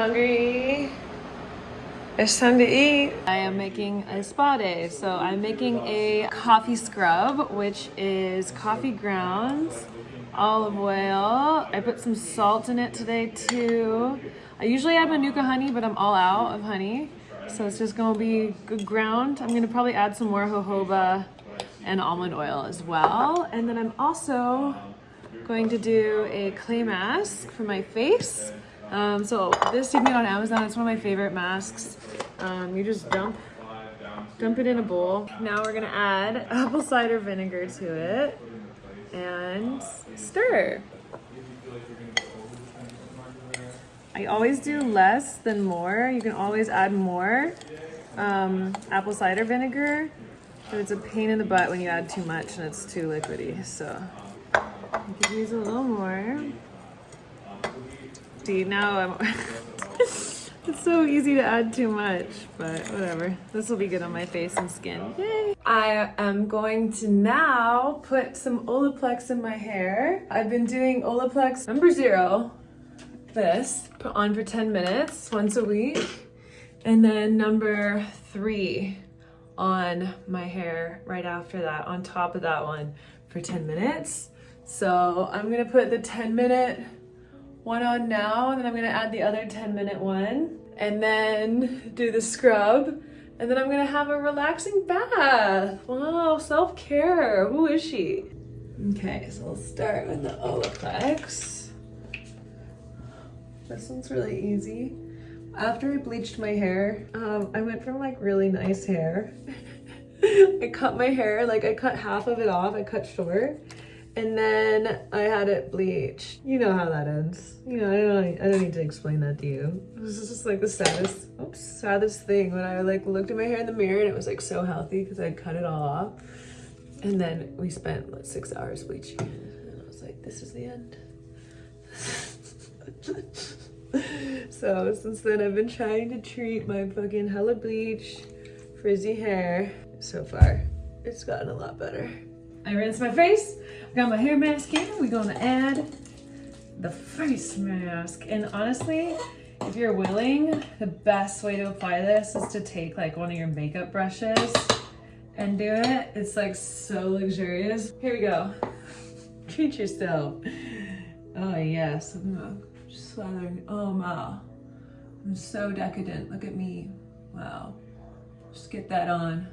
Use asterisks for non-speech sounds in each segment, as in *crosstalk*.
hungry. It's time to eat. I am making a spa day. So I'm making a coffee scrub, which is coffee grounds, olive oil. I put some salt in it today too. I usually add Manuka honey, but I'm all out of honey. So it's just gonna be good ground. I'm gonna probably add some more jojoba and almond oil as well. And then I'm also going to do a clay mask for my face. Um, so this you on Amazon. It's one of my favorite masks. Um, you just dump, dump it in a bowl. Now we're gonna add *laughs* apple cider vinegar to it and stir. I always do less than more. You can always add more um, apple cider vinegar, but it's a pain in the butt when you add too much and it's too liquidy. So you could use a little more. Now I'm... *laughs* it's so easy to add too much, but whatever. This will be good on my face and skin. Yay! I am going to now put some Olaplex in my hair. I've been doing Olaplex number zero, this, put on for 10 minutes once a week. And then number three on my hair right after that, on top of that one for 10 minutes. So I'm gonna put the 10 minute one on now, and then I'm gonna add the other 10 minute one, and then do the scrub, and then I'm gonna have a relaxing bath. Wow, self-care, who is she? Okay, so we'll start with the Olaplex. This one's really easy. After I bleached my hair, um, I went from like really nice hair. *laughs* I cut my hair, like I cut half of it off, I cut short and then I had it bleached. You know how that ends. You know, I don't, I don't need to explain that to you. This is just like the saddest, oops, saddest thing when I like looked at my hair in the mirror and it was like so healthy because I'd cut it all off. And then we spent like six hours bleaching and I was like, this is the end. *laughs* so since then I've been trying to treat my fucking hella bleach, frizzy hair. So far, it's gotten a lot better. I rinsed my face, got my hair mask in. We're gonna add the face mask. And honestly, if you're willing, the best way to apply this is to take like one of your makeup brushes and do it. It's like so luxurious. Here we go. *laughs* Treat yourself. Oh yes, I'm slathering. Oh wow, I'm so decadent. Look at me. Wow. Just get that on.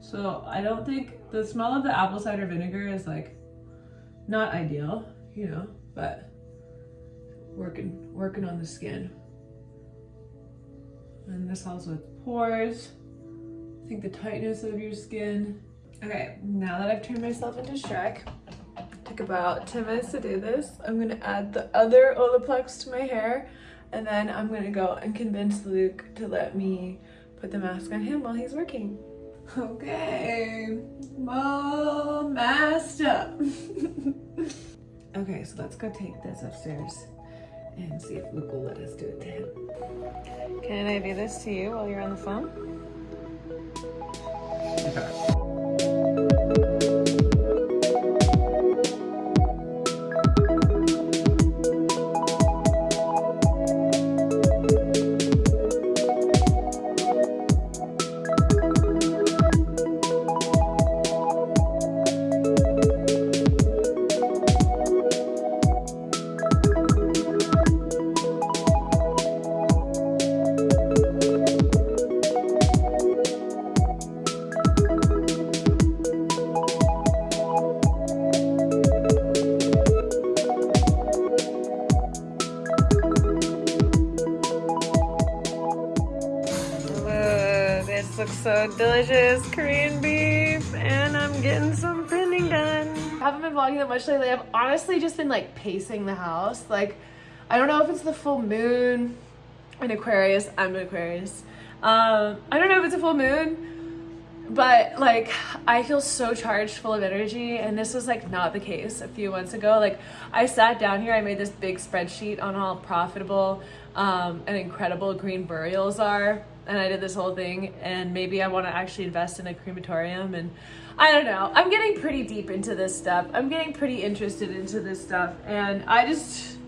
So I don't think the smell of the apple cider vinegar is like not ideal, you know, but working working on the skin. And this helps with pores. I think the tightness of your skin. Okay, now that I've turned myself into Shrek, took about 10 minutes to do this. I'm gonna add the other Olaplex to my hair and then I'm gonna go and convince Luke to let me put the mask on him while he's working. Okay, all masked up. *laughs* okay, so let's go take this upstairs and see if Luke will let us do it to him. Can I do this to you while you're on the phone? *laughs* So delicious. Korean beef, and I'm getting some printing done. I haven't been vlogging that much lately. I've honestly just been like pacing the house. Like, I don't know if it's the full moon in Aquarius. I'm an Aquarius. Um, I don't know if it's a full moon, but like I feel so charged, full of energy, and this was like not the case a few months ago. Like I sat down here, I made this big spreadsheet on how profitable um, and incredible green burials are and I did this whole thing and maybe I want to actually invest in a crematorium and I don't know. I'm getting pretty deep into this stuff. I'm getting pretty interested into this stuff and I just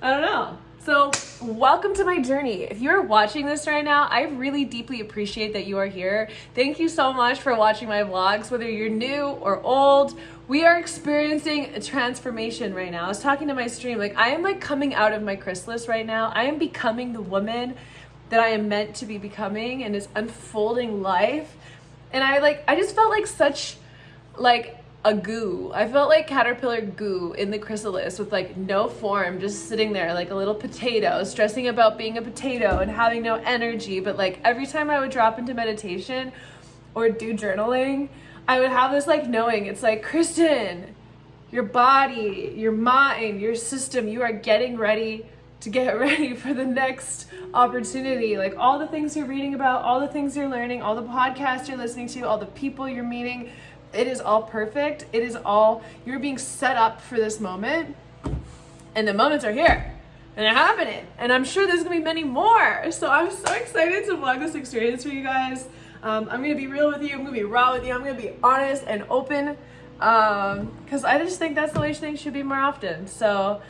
I don't know. So, welcome to my journey. If you're watching this right now, I really deeply appreciate that you are here. Thank you so much for watching my vlogs, whether you're new or old. We are experiencing a transformation right now. I was talking to my stream, like I am like coming out of my chrysalis right now. I am becoming the woman that I am meant to be becoming and is unfolding life. And I like, I just felt like such like a goo. I felt like caterpillar goo in the chrysalis with like no form, just sitting there like a little potato, stressing about being a potato and having no energy. But like every time I would drop into meditation or do journaling, I would have this like knowing. It's like, Kristen, your body, your mind, your system, you are getting ready to get *laughs* ready for the next opportunity. Like all the things you're reading about, all the things you're learning, all the podcasts you're listening to, all the people you're meeting it is all perfect. It is all, you're being set up for this moment. And the moments are here and they're happening. And I'm sure there's gonna be many more. So I'm so excited to vlog this experience for you guys. Um, I'm gonna be real with you. I'm gonna be raw with you. I'm gonna be honest and open because um, I just think that's the way things should be more often. So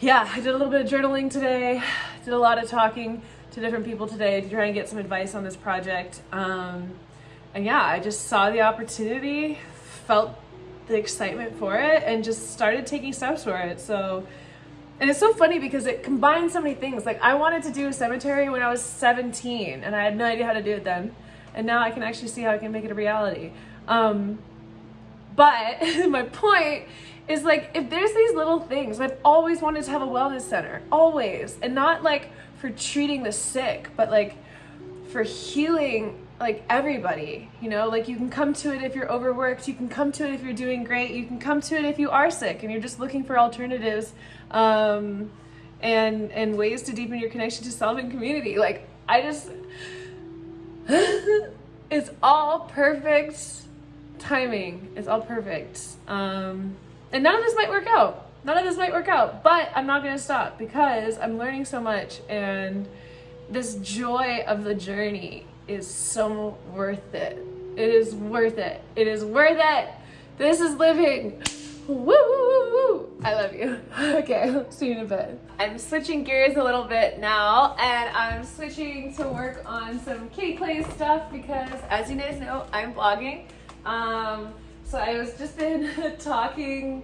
yeah, I did a little bit of journaling today. Did a lot of talking to different people today to try and get some advice on this project. Um, and yeah, I just saw the opportunity, felt the excitement for it, and just started taking steps for it. So, and it's so funny because it combines so many things. Like I wanted to do a cemetery when I was 17 and I had no idea how to do it then. And now I can actually see how I can make it a reality. Um, but *laughs* my point is like, if there's these little things, I've always wanted to have a wellness center, always. And not like for treating the sick, but like for healing like everybody you know like you can come to it if you're overworked you can come to it if you're doing great you can come to it if you are sick and you're just looking for alternatives um, and and ways to deepen your connection to and community like i just *laughs* it's all perfect timing it's all perfect um, and none of this might work out none of this might work out but i'm not gonna stop because i'm learning so much and this joy of the journey is so worth it. It is worth it. It is worth it. This is living. Woo, woo, woo. I love you. *laughs* Okay, *laughs* see you in a bit. I'm switching gears a little bit now and I'm switching to work on some kitty play stuff because as you guys know, I'm vlogging. Um, so I was just been *laughs* talking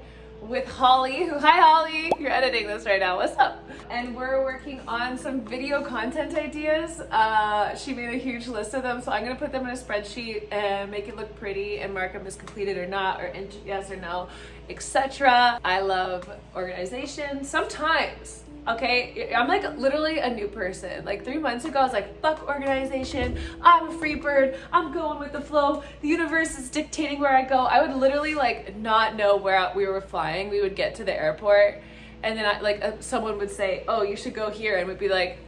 with Holly, who, hi Holly, you're editing this right now, what's up? And we're working on some video content ideas. Uh, she made a huge list of them, so I'm gonna put them in a spreadsheet and make it look pretty and mark them as completed or not, or yes or no, etc. I love organization. Sometimes okay? I'm like literally a new person. Like three months ago i was like fuck organization. I'm a free bird. I'm going with the flow. The universe is dictating where i go. I would literally like not know where we were flying. We would get to the airport and then I, like uh, someone would say oh you should go here and we would be like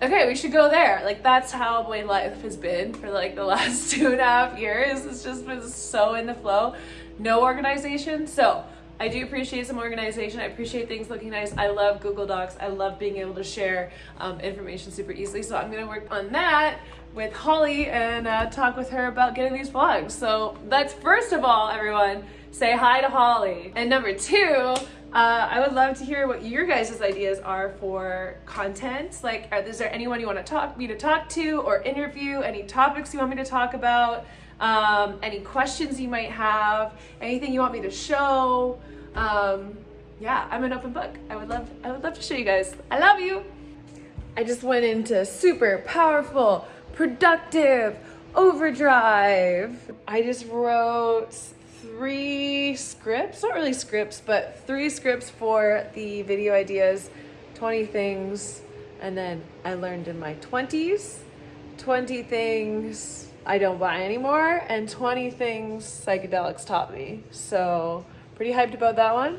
okay we should go there. Like that's how my life has been for like the *laughs* last two and a half years. It's just been so in the flow. No organization. So I do appreciate some organization. I appreciate things looking nice. I love Google Docs. I love being able to share um, information super easily. So I'm gonna work on that with Holly and uh, talk with her about getting these vlogs. So that's first of all, everyone, say hi to Holly. And number two, uh, I would love to hear what your guys' ideas are for content. Like, are, is there anyone you want to talk me to talk to or interview? Any topics you want me to talk about? Um, any questions you might have? Anything you want me to show? um, yeah, I'm an open book. I would love, I would love to show you guys. I love you. I just went into super powerful, productive, overdrive. I just wrote three scripts, not really scripts, but three scripts for the video ideas, 20 things, and then I learned in my 20s, 20 things I don't buy anymore, and 20 things psychedelics taught me. So Pretty hyped about that one.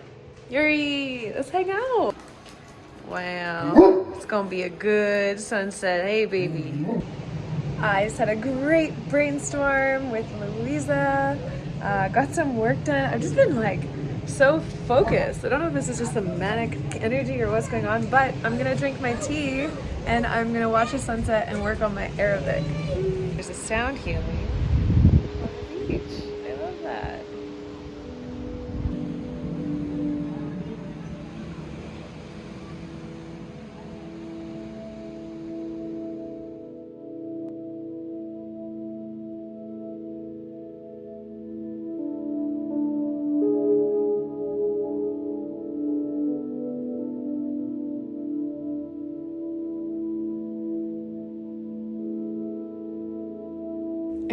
Yuri, let's hang out. Wow, it's gonna be a good sunset. Hey, baby. I just had a great brainstorm with Louisa. Uh, got some work done. I've just been like so focused. I don't know if this is just the manic energy or what's going on, but I'm gonna drink my tea and I'm gonna watch the sunset and work on my Arabic. Sound healing.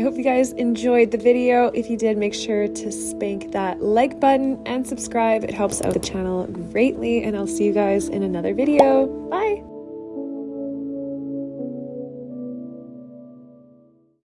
I hope you guys enjoyed the video. If you did, make sure to spank that like button and subscribe. It helps out the channel greatly, and I'll see you guys in another video. Bye!